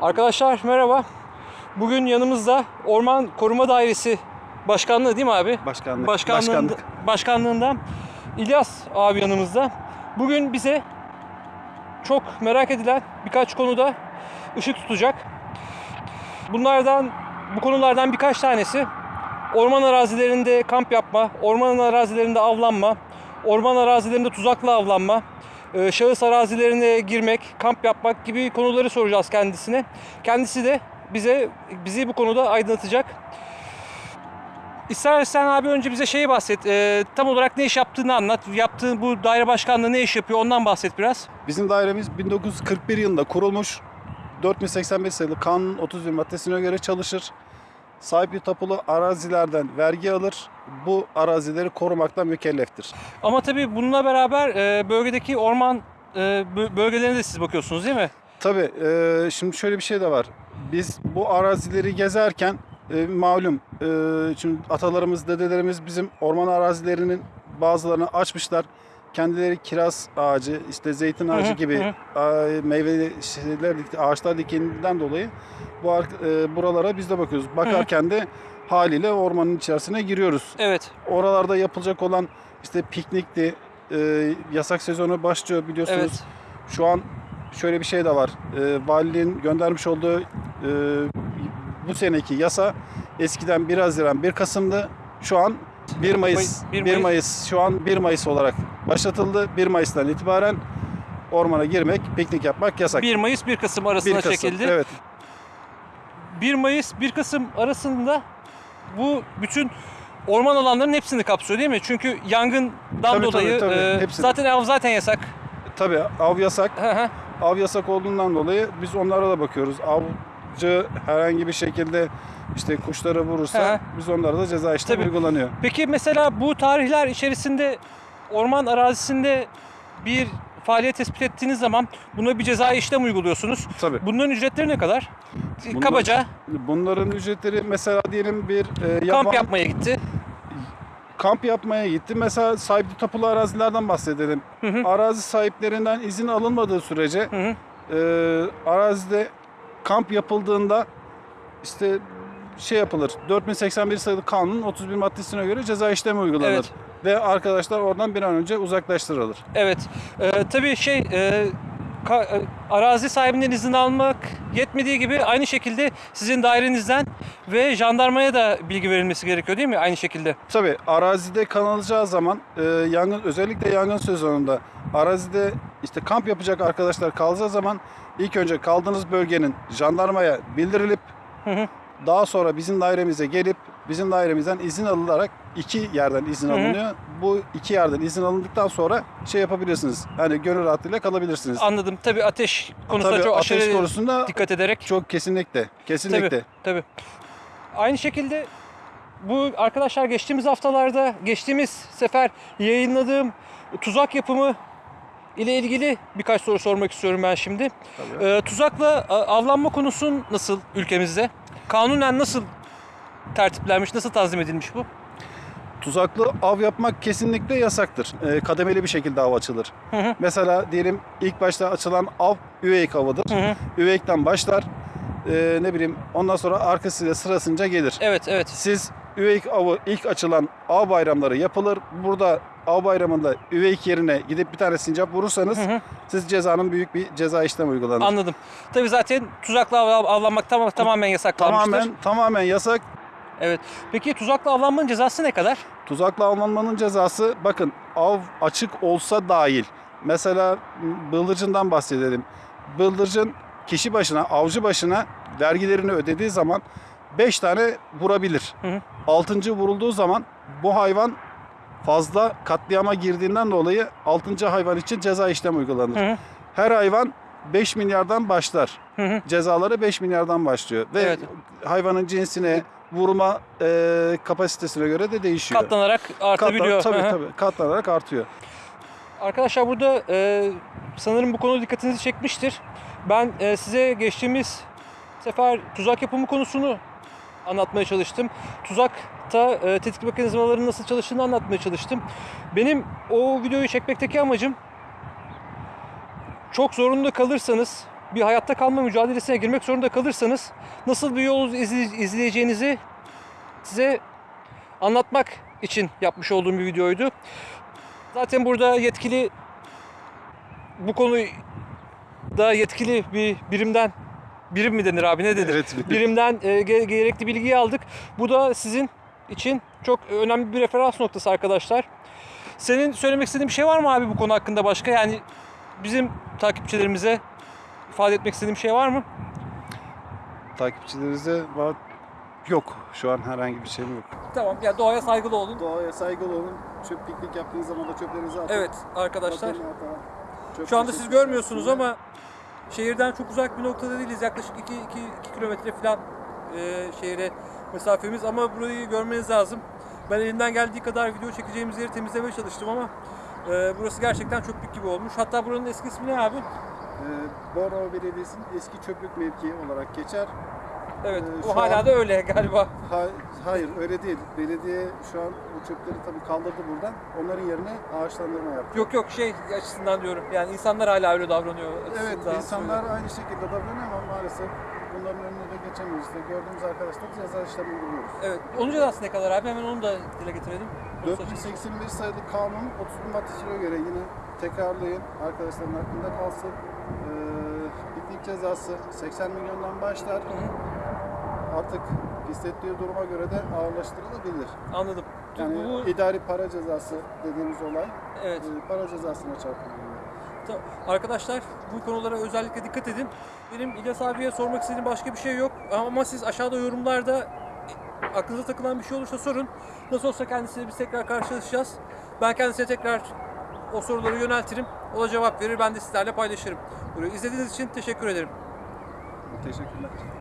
Arkadaşlar merhaba. Bugün yanımızda Orman Koruma Dairesi Başkanlığı değil mi abi? Başkanlık. Başkanlığında, Başkanlık. Başkanlığından İlyas abi yanımızda. Bugün bize çok merak edilen birkaç konuda ışık tutacak. Bunlardan, bu konulardan birkaç tanesi orman arazilerinde kamp yapma, orman arazilerinde avlanma, orman arazilerinde tuzakla avlanma, e, şahıs arazilerine girmek, kamp yapmak gibi konuları soracağız kendisine. Kendisi de bize bizi bu konuda aydınlatacak. İstersen abi önce bize şeyi bahset. e, tam olarak ne iş yaptığını anlat. Yaptığın bu daire başkanlığı ne iş yapıyor ondan bahset biraz. Bizim dairemiz 1941 yılında kurulmuş. 4085 sayılı kanun 31 maddesine göre çalışır. Sahipli tapulu arazilerden vergi alır. Bu arazileri korumaktan mükelleftir. Ama tabii bununla beraber e, bölgedeki orman e, bö- bölgelerine de siz bakıyorsunuz değil mi? Tabii e, şimdi şöyle bir şey de var. Biz bu arazileri gezerken e, malum e, şimdi atalarımız, dedelerimiz bizim orman arazilerinin bazılarını açmışlar. Kendileri kiraz ağacı, işte zeytin ağacı gibi meyveli şeyler, ağaçlar dikendiğinden dolayı bu e, buralara biz de bakıyoruz. Bakarken de haliyle ormanın içerisine giriyoruz. Evet. Oralarda yapılacak olan işte piknikti, e, yasak sezonu başlıyor biliyorsunuz. Evet. Şu an şöyle bir şey de var. E, valiliğin göndermiş olduğu e, bu seneki yasa eskiden 1 Haziran 1 Kasım'dı. Şu an 1 Mayıs, Bir 1 Mayıs. Mayıs. şu an 1 Mayıs olarak başlatıldı. 1 Mayıs'tan itibaren ormana girmek, piknik yapmak yasak. 1 Mayıs 1 Kasım 1 arasına Kasım. çekildi. Evet. 1 Mayıs 1 Kasım arasında bu bütün orman alanlarının hepsini kapsıyor değil mi? Çünkü yangından Tabii, dolayı tabii, tabii. e, Hepsini. zaten av zaten yasak. Tabii av yasak. Hı hı. Av yasak olduğundan dolayı biz onlara da bakıyoruz. Avcı herhangi bir şekilde işte kuşları vurursa Hı. biz onlara da ceza işlemi uygulanıyor. Peki mesela bu tarihler içerisinde orman arazisinde bir faaliyet tespit ettiğiniz zaman buna bir ceza işlem uyguluyorsunuz. Tabii. Bunların ücretleri ne kadar? Bunlar- Kabaca Bunların ücretleri mesela diyelim bir e, kamp yaban- yapmaya gitti. kamp yapmaya gitti. Mesela sahipli tapulu arazilerden bahsedelim. Hı hı. Arazi sahiplerinden izin alınmadığı sürece Hı hı. e, arazide kamp yapıldığında işte şey yapılır. 4081 sayılı kanunun 31 maddesine göre ceza işlemi uygulanır. Evet. Ve arkadaşlar oradan bir an önce uzaklaştırılır. Evet. Ee, tabii şey e, ka- e, arazi sahibinden izin almak yetmediği gibi aynı şekilde sizin dairenizden ve jandarmaya da bilgi verilmesi gerekiyor değil mi? Aynı şekilde. Tabii arazide kalınacağı zaman e, yangın özellikle yangın sezonunda arazide işte kamp yapacak arkadaşlar kalacağı zaman ilk önce kaldığınız bölgenin jandarmaya bildirilip Hı hı. daha sonra bizim dairemize gelip bizim dairemizden izin alınarak iki yerden izin Hı hı. alınıyor. Bu iki yerden izin alındıktan sonra şey yapabilirsiniz. Hani gönül rahatlığıyla kalabilirsiniz. Anladım. Tabii ateş konusunda Tabii çok ateş aşırı konusunda dikkat ederek. çok kesinlikle, kesinlikle. Tabii, tabii. Aynı şekilde bu arkadaşlar geçtiğimiz haftalarda, geçtiğimiz sefer yayınladığım tuzak yapımı ile ilgili birkaç soru sormak istiyorum ben şimdi. Tabii. Ee, tuzakla avlanma konusu nasıl ülkemizde? Kanunen nasıl tertiplenmiş, nasıl tanzim edilmiş bu? Tuzaklı av yapmak kesinlikle yasaktır. Ee, kademeli bir şekilde av açılır. Hı hı. Mesela diyelim ilk başta açılan av üveyik avıdır. Hı hı. Üveyikten başlar. Ee, ne bileyim ondan sonra arkasıyla sırasınca gelir. Evet, evet. Siz üveyik avı ilk açılan av bayramları yapılır. Burada av bayramında üveyik yerine gidip bir tane sincap vurursanız Hı hı. siz cezanın büyük bir ceza işlemi uygulanır. Anladım. Tabii zaten tuzakla av- avlanmak tam- tamamen yasaklanmıştır. Tamamen tamamen yasak. Evet. Peki tuzakla avlanmanın cezası ne kadar? Tuzakla avlanmanın cezası bakın av açık olsa dahil. Mesela bıldırcından bahsedelim. Bıldırcın kişi başına, avcı başına vergilerini ödediği zaman 5 tane vurabilir. Hı hı. 6. vurulduğu zaman bu hayvan fazla katliama girdiğinden dolayı 6. hayvan için ceza işlemi uygulanır. Hı hı. Her hayvan 5 milyardan başlar. Hı hı. Cezaları 5 milyardan başlıyor. Ve Evet. hayvanın cinsine, vurma e, kapasitesine göre de değişiyor. Katlanarak artabiliyor. Katlan, tabii tabii katlanarak artıyor. Arkadaşlar burada e, sanırım bu konu dikkatinizi çekmiştir. Ben e, size geçtiğimiz sefer tuzak yapımı konusunu anlatmaya çalıştım. Tuzakta e, tetik mekanizmalarının nasıl çalıştığını anlatmaya çalıştım. Benim o videoyu çekmekteki amacım çok zorunda kalırsanız bir hayatta kalma mücadelesine girmek zorunda kalırsanız nasıl bir yol izle- izleyeceğinizi size anlatmak için yapmış olduğum bir videoydu. Zaten burada yetkili bu konuyu da yetkili bir birimden birim mi denir abi ne denir? Evet, birim. Birimden e, ge- gerekli bilgiyi aldık. Bu da sizin için çok önemli bir referans noktası arkadaşlar. Senin söylemek istediğin bir şey var mı abi bu konu hakkında başka? Yani bizim takipçilerimize ifade etmek istediğin bir şey var mı? Takipçilerinize var yok. Şu an herhangi bir şeyim yok. Tamam ya doğaya saygılı olun. Doğaya saygılı olun. Çöp piknik yaptığınız zaman da çöplerinizi atın. Evet arkadaşlar. Çöp Şu anda siz görmüyorsunuz ama şehirden çok uzak bir noktada değiliz. Yaklaşık 2 2 2 kilometre falan e, şehre mesafemiz ama burayı görmeniz lazım. Ben elimden geldiği kadar video çekeceğimiz yeri temizlemeye çalıştım ama e, burası gerçekten çöplük gibi olmuş. Hatta buranın eski ismi ne abi? Ee, Bornova Belediyesi'nin eski çöplük mevkii olarak geçer. Evet, Ee, o hala an- da öyle galiba. Ha- hayır öyle değil. Belediye şu an bu çöpleri tabii kaldırdı buradan. Onların yerine ağaçlandırma yaptı. Yok yok şey açısından diyorum. Yani insanlar hala öyle davranıyor. Evet insanlar söylüyorum. aynı şekilde davranıyor ama maalesef bunların önüne de geçemiyoruz. İşte gördüğümüz arkadaşlar ceza işlemi uyguluyoruz. Evet. Onun cezası ne kadar abi? Hemen onu da dile getirelim. Onu saçma- 4081 sayılı kanun 31 maddesine göre yine tekrarlayın arkadaşların aklında kalsın. Ee, piknik cezası 80 milyondan başlar. Hı hı, Artık hissettiği duruma göre de ağırlaştırılabilir. Anladım. Yani bu, idari para cezası dediğimiz olay evet. e, para cezasına çarpılıyor. Tamam. Arkadaşlar bu konulara özellikle dikkat edin. Benim İlyas abiye sormak istediğim başka bir şey yok. Ama siz aşağıda yorumlarda aklınıza takılan bir şey olursa sorun. Nasıl olsa kendisiyle biz tekrar karşılaşacağız. Ben kendisine tekrar o soruları yöneltirim. O da cevap verir. Ben de sizlerle paylaşırım. Burayı izlediğiniz için teşekkür ederim. Teşekkürler.